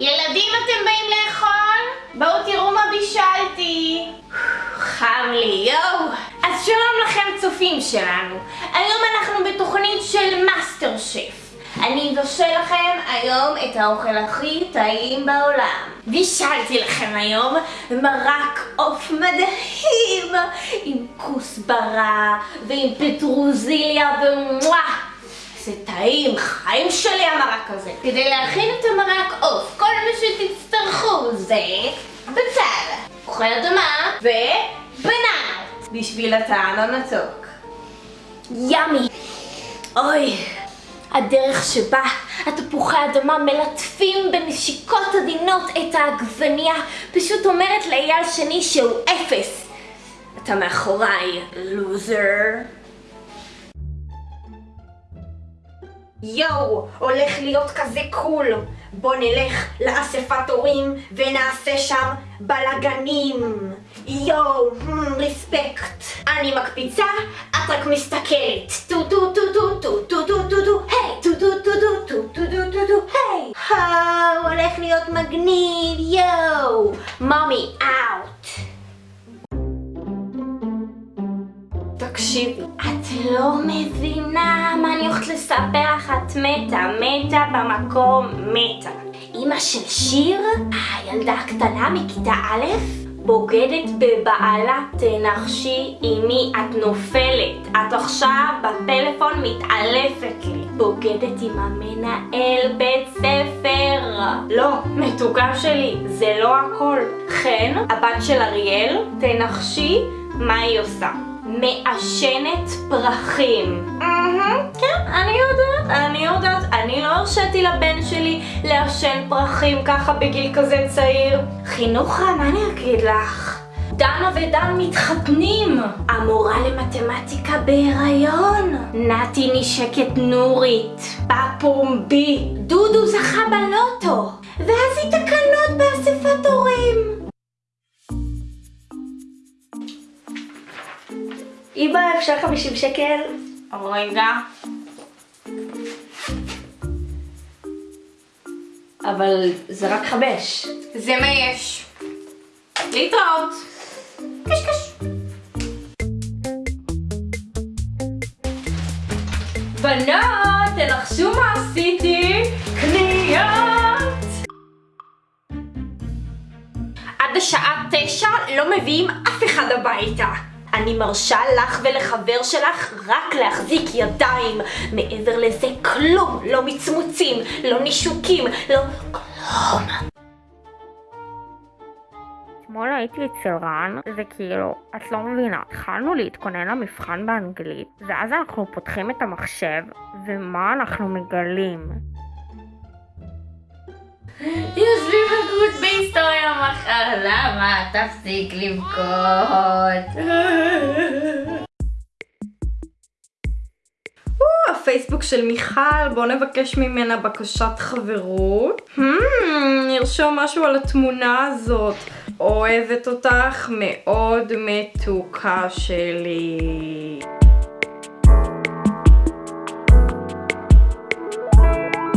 ילדים, אתם באים לאכול? בואו תראו מה בישלתי. חם לי, יואו. אז שלום לכם צופים שלנו. היום אנחנו בתוכנית של מאסטר שף. אני אבשל לכם היום את האוכל הכי טעים בעולם. בישלתי לכם היום מרק עוף מדהים עם כוסברה ועם פטרוזיליה ומוואה זה טעים, חיים שלי המרק הזה. כדי להכין את המרק עוף, כל מה שתצטרכו זה בצל, אוכל אדמה ובננות בשביל הטעם המתוק. ימי! אוי! הדרך שבה התפוחי האדמה מלטפים בנשיקות עדינות את העגבניה פשוט אומרת לאייל שני שהוא אפס. אתה מאחוריי, לוזר. יואו, הולך להיות כזה cool. בוא נלך לאספת הורים ונעשה שם בלאגנים. יואו, respect. אני מקפיצה, את רק מסתכלת. טו טו טו טו טו טו טו טו טו היי טו טו טו טו טו טו טו טו טו היי. הולך להיות מגניב, יואו. מומי, תקשיבי, את לא מבינה מה אני הולכת לספר לך, את מתה, מתה במקום, מתה. אמא של שיר, הילדה הקטנה מכיתה א', בוגדת בבעלה, תנחשי עם מי את נופלת. את עכשיו בפלאפון מתעלפת לי. בוגדת עם המנהל בית ספר. לא, מתוקה שלי, זה לא הכל. חן, הבת של אריאל, תנחשי מה היא עושה. מעשנת פרחים. כן, אני יודעת, אני יודעת. אני לא הרשיתי לבן שלי לעשן פרחים ככה בגיל כזה צעיר. חינוך רע, מה אני אגיד לך? דנה ודן מתחתנים! המורה למתמטיקה בהיריון! נתי נשקת נורית! בפומבי! דודו זכה בלוטו! ואז היא תקנות באספת הורים! אמא, אפשר 50 שקל? רגע. אבל זה רק חמש. זה מה יש. להתראות. קשקש. בנות, תנחשו מה עשיתי? קניות! עד השעה תשע לא מביאים אף אחד הביתה. אני מרשה לך ולחבר שלך רק להחזיק ידיים. מעבר לזה כלום, לא מצמוצים, לא נישוקים, לא כלום. אתמול הייתי אצל רן, זה כאילו, את לא מבינה, התחלנו להתכונן למבחן באנגלית, ואז אנחנו פותחים את המחשב, ומה אנחנו מגלים? למה? תפסיק לבכות. הפייסבוק של מיכל, בואו נבקש ממנה בקשת חברות. Hmm, נרשום משהו על התמונה הזאת. אוהבת אותך מאוד מתוקה שלי.